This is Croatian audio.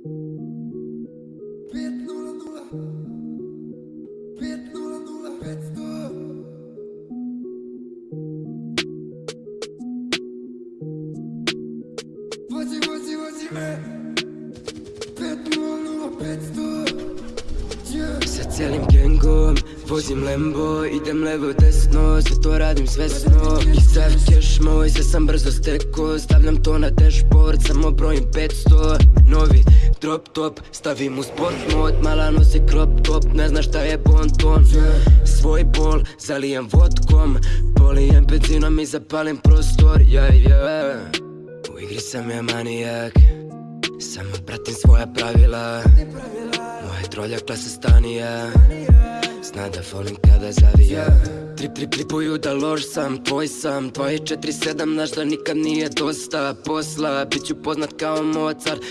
Sa cijelim gengom Vozim Lambo, idem levo desno Sve to radim svesno I sad cash moj, sve sam brzo steko Stavljam to na dashboard, samo brojim 500 Novi drop top, stavim u sport mod. Mala nosi crop top, ne zna šta je bon ton Svoj bol, zalijem vodkom Polijem benzinom i zapalim prostor. U igri sam ja manijak Samo pratim svoja pravila. Moje trolja klasa stanija Zna da volim kada zavija. Trip, trip, tripuju da loš sam, tvoj sam. 247, znaš da nikad nije dosta posla. Biću poznat kao Mozart,